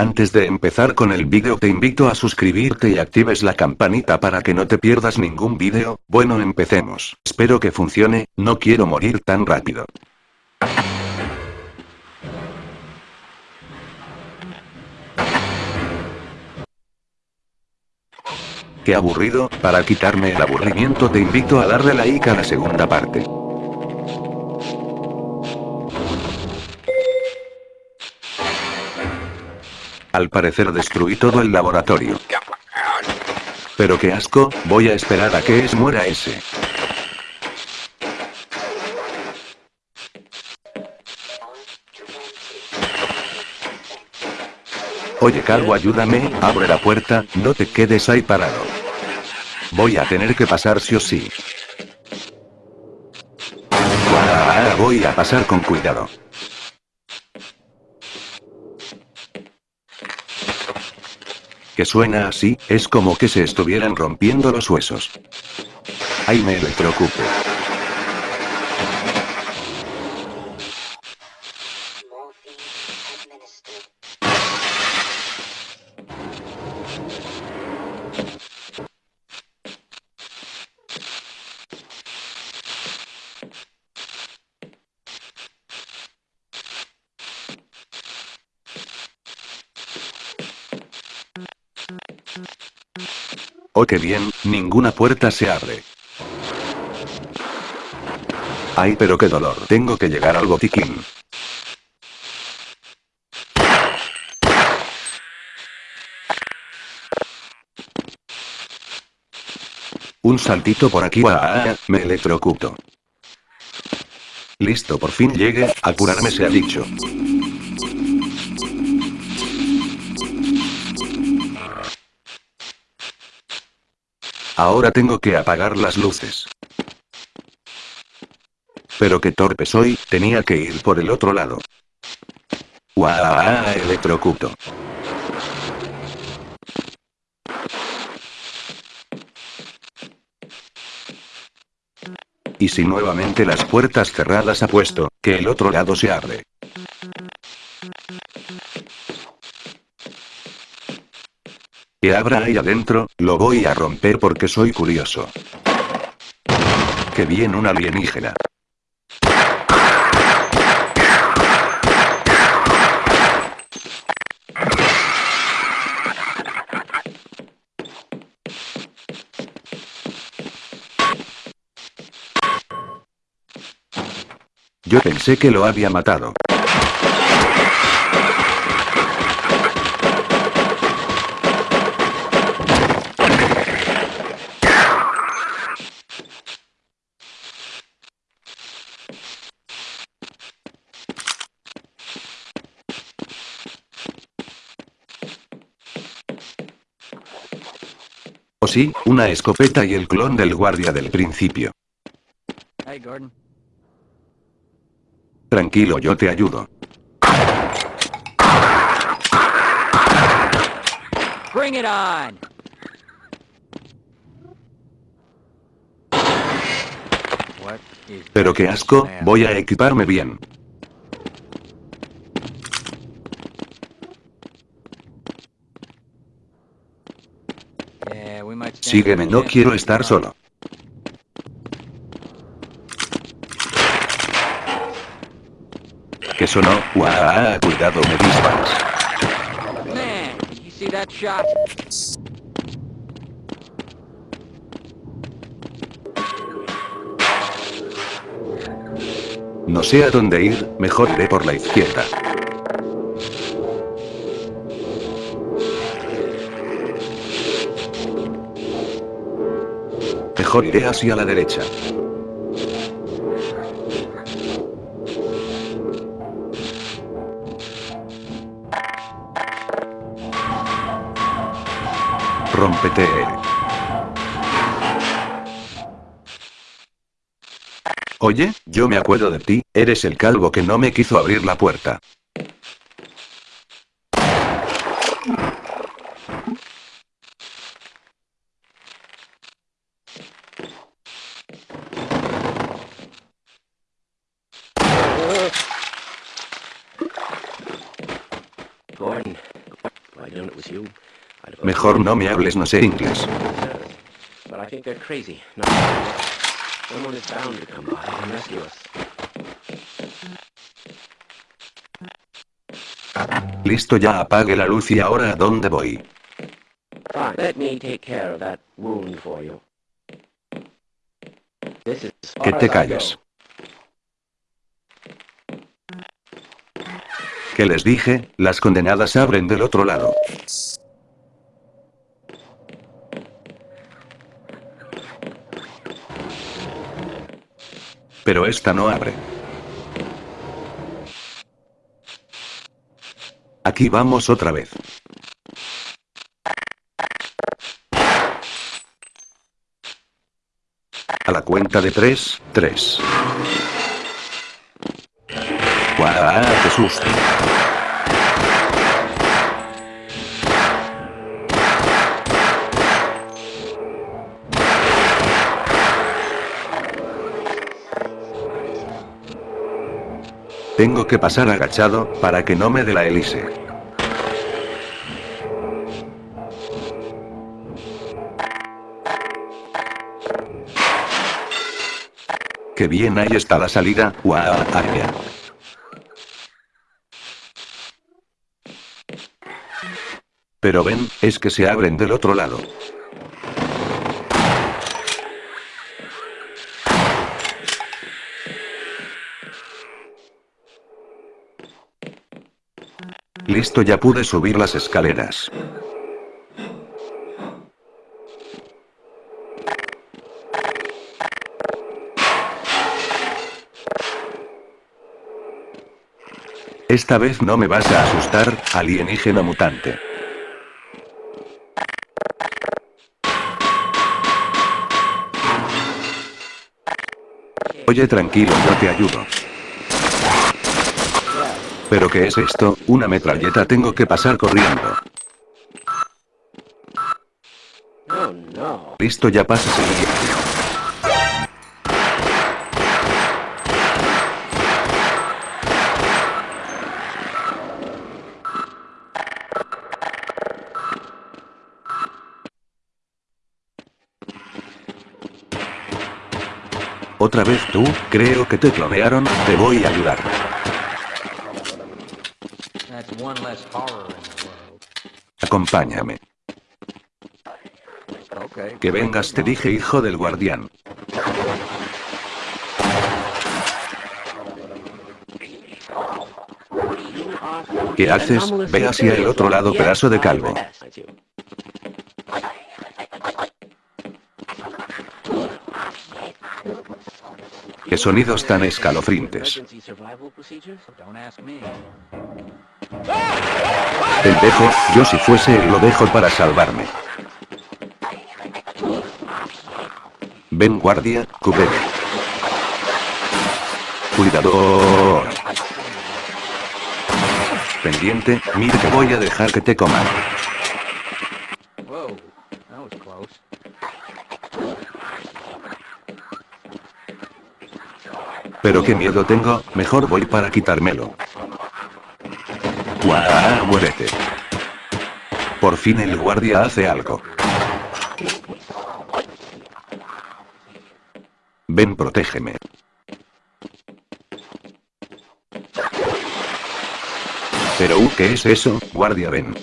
Antes de empezar con el vídeo te invito a suscribirte y actives la campanita para que no te pierdas ningún vídeo, bueno empecemos. Espero que funcione, no quiero morir tan rápido. Qué aburrido, para quitarme el aburrimiento te invito a darle like a la segunda parte. Al parecer destruí todo el laboratorio. Pero qué asco, voy a esperar a que es muera ese. Oye calvo ayúdame, abre la puerta, no te quedes ahí parado. Voy a tener que pasar sí o sí. Voy a pasar con cuidado. Que suena así, es como que se estuvieran rompiendo los huesos. Ay me electrocupo. Oh qué bien, ninguna puerta se abre. Ay pero qué dolor, tengo que llegar al botiquín. Un saltito por aquí, ah, me electrocuto. Listo, por fin llegue, a curarme se ha dicho. Ahora tengo que apagar las luces. Pero qué torpe soy, tenía que ir por el otro lado. ¡Guau! Electrocuto. Y si nuevamente las puertas cerradas apuesto, que el otro lado se abre. Que abra ahí adentro, lo voy a romper porque soy curioso. Que bien un alienígena. Yo pensé que lo había matado. O sí, una escopeta y el clon del guardia del principio. Tranquilo, yo te ayudo. Pero qué asco, voy a equiparme bien. Sígueme, no quiero estar solo. ¿Qué sonó? ¡Guau! Cuidado, me disparas. No sé a dónde ir, mejor iré por la izquierda. Iré hacia la derecha. Rómpete. Oye, yo me acuerdo de ti, eres el calvo que no me quiso abrir la puerta. Mejor no me hables, no sé inglés. Listo, ya apague la luz y ahora ¿a dónde voy? Fine. Let me que les dije, las condenadas abren del otro lado. Pero esta no abre. Aquí vamos otra vez. A la cuenta de 3, 3. Tengo que pasar agachado, para que no me dé la hélice. ¡Qué bien ahí está la salida! ¡Guau! Pero ven, es que se abren del otro lado. Listo, ya pude subir las escaleras. Esta vez no me vas a asustar, alienígena mutante. Oye, tranquilo, yo te ayudo. ¿Pero qué es esto? Una metralleta tengo que pasar corriendo. Listo, ya pasas ¿Otra vez tú? Creo que te clonearon, te voy a ayudar. Acompáñame. Que vengas, te dije hijo del guardián. ¿Qué haces? Ve hacia el otro lado, pedazo de calvo. ¿Qué sonidos tan escalofriantes? Me. Pendejo, yo si fuese lo dejo para salvarme. Ven guardia, cúbreme. Cuidado. Pendiente, mira que voy a dejar que te coman. Pero qué miedo tengo, mejor voy para quitármelo. ¡Guau! Muérete. Por fin el guardia hace algo. Ven, protégeme. Pero, uh, ¿qué es eso? Guardia, ven.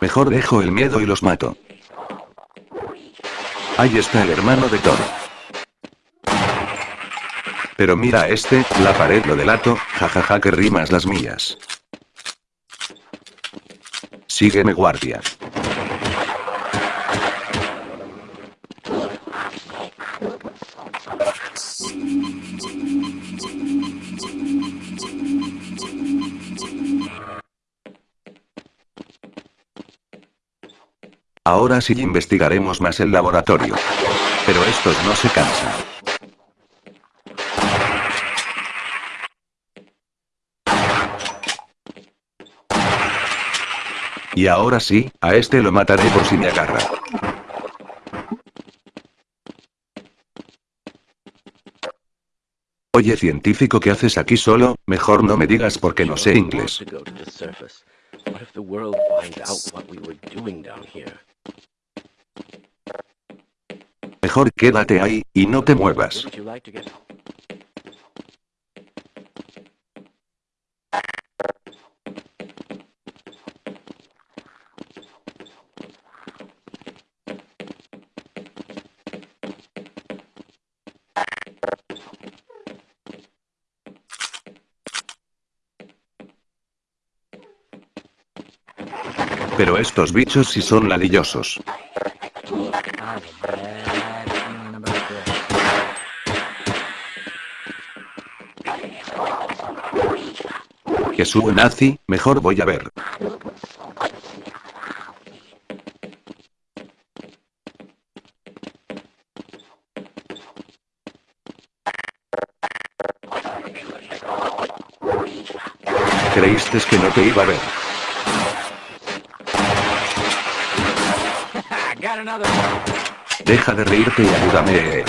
Mejor dejo el miedo y los mato. Ahí está el hermano de Thor. Pero mira este, la pared lo delato, jajaja que rimas las mías. Sígueme guardia. Ahora sí investigaremos más el laboratorio. Pero estos no se cansan. Y ahora sí, a este lo mataré por si me agarra. Oye científico ¿qué haces aquí solo? Mejor no me digas porque no sé inglés. Mejor quédate ahí, y no te muevas. Pero estos bichos sí son ladillosos. Que sube nazi, mejor voy a ver. Creíste que no te iba a ver. Deja de reírte y ayúdame.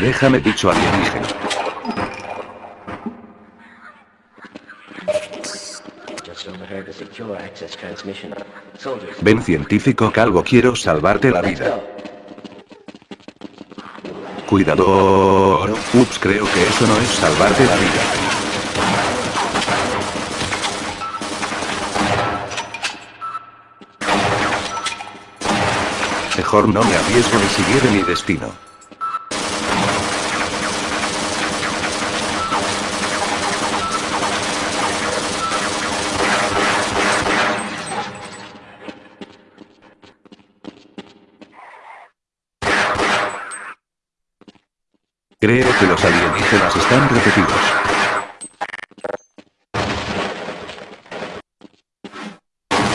Déjame dicho alienígena. Ven científico calvo quiero salvarte la vida. Cuidado. Ups, creo que eso no es salvarte la vida. Mejor no me arriesgo ni seguir mi destino. Creo que los alienígenas están repetidos.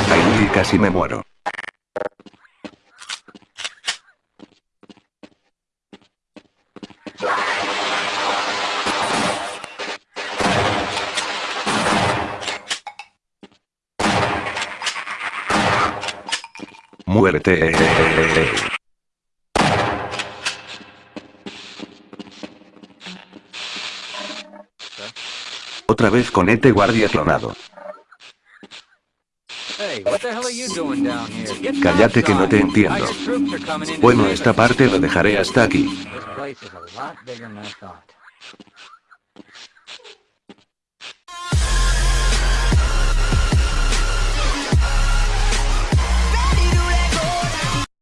Ahí casi me muero. Muerte. Otra vez con este guardia clonado. Cállate que no te entiendo. Bueno, esta parte lo dejaré hasta aquí.